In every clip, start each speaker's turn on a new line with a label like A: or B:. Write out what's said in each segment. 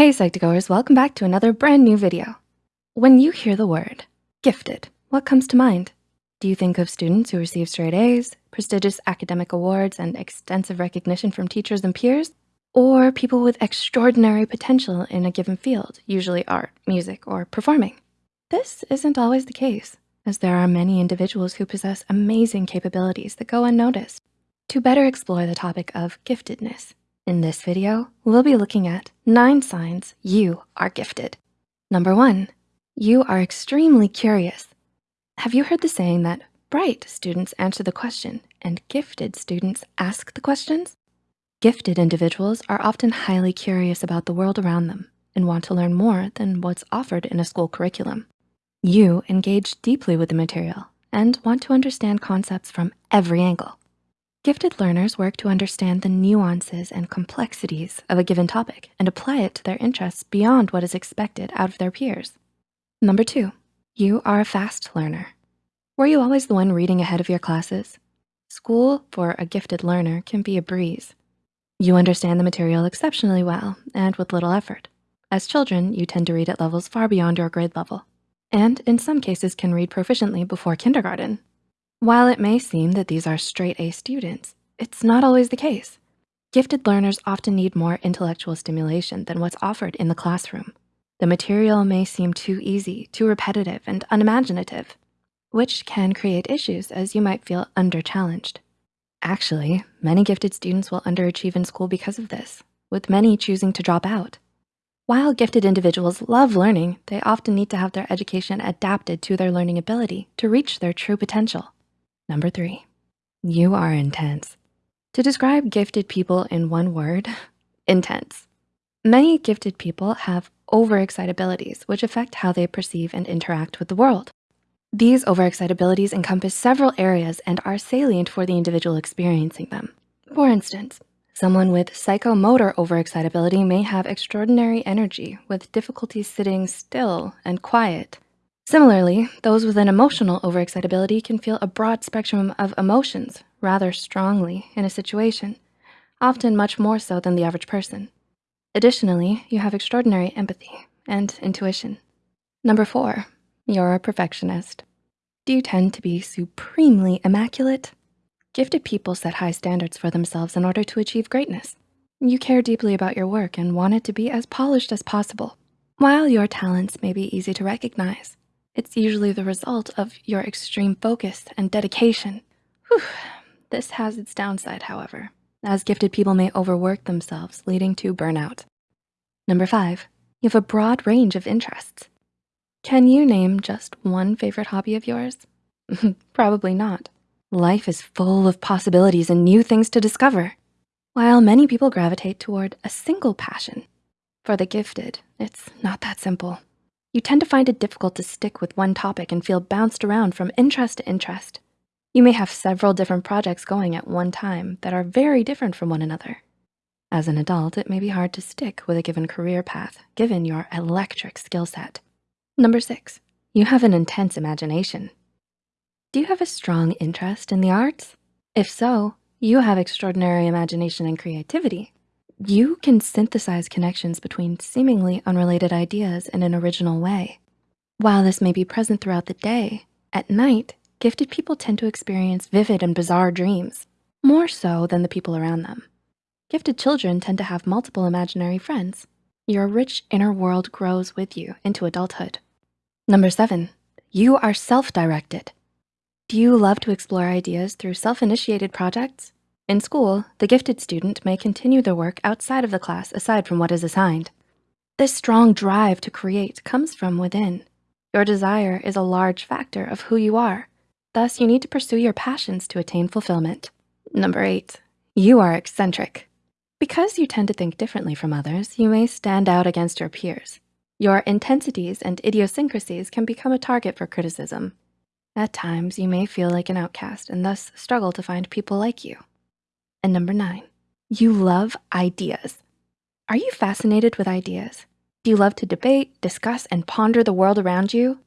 A: Hey Psych2Goers, welcome back to another brand new video. When you hear the word gifted, what comes to mind? Do you think of students who receive straight A's, prestigious academic awards, and extensive recognition from teachers and peers? Or people with extraordinary potential in a given field, usually art, music, or performing? This isn't always the case, as there are many individuals who possess amazing capabilities that go unnoticed. To better explore the topic of giftedness, in this video, we'll be looking at nine signs you are gifted. Number one, you are extremely curious. Have you heard the saying that bright students answer the question and gifted students ask the questions? Gifted individuals are often highly curious about the world around them and want to learn more than what's offered in a school curriculum. You engage deeply with the material and want to understand concepts from every angle. Gifted learners work to understand the nuances and complexities of a given topic and apply it to their interests beyond what is expected out of their peers. Number two, you are a fast learner. Were you always the one reading ahead of your classes? School for a gifted learner can be a breeze. You understand the material exceptionally well and with little effort. As children, you tend to read at levels far beyond your grade level, and in some cases can read proficiently before kindergarten. While it may seem that these are straight A students, it's not always the case. Gifted learners often need more intellectual stimulation than what's offered in the classroom. The material may seem too easy, too repetitive, and unimaginative, which can create issues as you might feel under-challenged. Actually, many gifted students will underachieve in school because of this, with many choosing to drop out. While gifted individuals love learning, they often need to have their education adapted to their learning ability to reach their true potential. Number three, you are intense. To describe gifted people in one word, intense. Many gifted people have overexcitabilities, which affect how they perceive and interact with the world. These overexcitabilities encompass several areas and are salient for the individual experiencing them. For instance, someone with psychomotor overexcitability may have extraordinary energy with difficulty sitting still and quiet. Similarly, those with an emotional overexcitability can feel a broad spectrum of emotions rather strongly in a situation, often much more so than the average person. Additionally, you have extraordinary empathy and intuition. Number four, you're a perfectionist. Do you tend to be supremely immaculate? Gifted people set high standards for themselves in order to achieve greatness. You care deeply about your work and want it to be as polished as possible. While your talents may be easy to recognize, it's usually the result of your extreme focus and dedication. Whew. This has its downside, however, as gifted people may overwork themselves, leading to burnout. Number five, you have a broad range of interests. Can you name just one favorite hobby of yours? Probably not. Life is full of possibilities and new things to discover. While many people gravitate toward a single passion, for the gifted, it's not that simple you tend to find it difficult to stick with one topic and feel bounced around from interest to interest. You may have several different projects going at one time that are very different from one another. As an adult, it may be hard to stick with a given career path, given your electric skill set. Number six, you have an intense imagination. Do you have a strong interest in the arts? If so, you have extraordinary imagination and creativity. You can synthesize connections between seemingly unrelated ideas in an original way. While this may be present throughout the day, at night, gifted people tend to experience vivid and bizarre dreams, more so than the people around them. Gifted children tend to have multiple imaginary friends. Your rich inner world grows with you into adulthood. Number seven, you are self-directed. Do you love to explore ideas through self-initiated projects? In school, the gifted student may continue their work outside of the class aside from what is assigned. This strong drive to create comes from within. Your desire is a large factor of who you are. Thus, you need to pursue your passions to attain fulfillment. Number eight, you are eccentric. Because you tend to think differently from others, you may stand out against your peers. Your intensities and idiosyncrasies can become a target for criticism. At times, you may feel like an outcast and thus struggle to find people like you. And number nine, you love ideas. Are you fascinated with ideas? Do you love to debate, discuss, and ponder the world around you?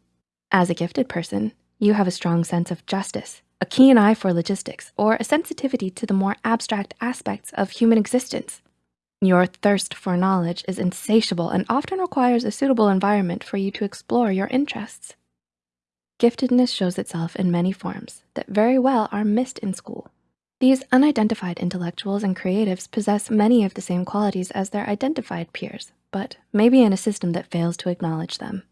A: As a gifted person, you have a strong sense of justice, a keen eye for logistics, or a sensitivity to the more abstract aspects of human existence. Your thirst for knowledge is insatiable and often requires a suitable environment for you to explore your interests. Giftedness shows itself in many forms that very well are missed in school. These unidentified intellectuals and creatives possess many of the same qualities as their identified peers, but maybe in a system that fails to acknowledge them.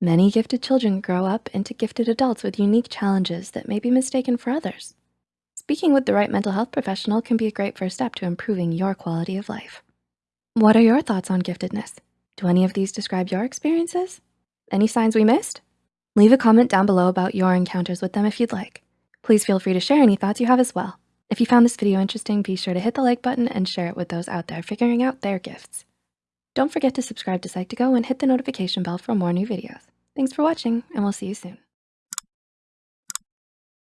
A: Many gifted children grow up into gifted adults with unique challenges that may be mistaken for others. Speaking with the right mental health professional can be a great first step to improving your quality of life. What are your thoughts on giftedness? Do any of these describe your experiences? Any signs we missed? Leave a comment down below about your encounters with them if you'd like. Please feel free to share any thoughts you have as well. If you found this video interesting, be sure to hit the like button and share it with those out there figuring out their gifts. Don't forget to subscribe to Psych2Go and hit the notification bell for more new videos. Thanks for watching and we'll see you soon.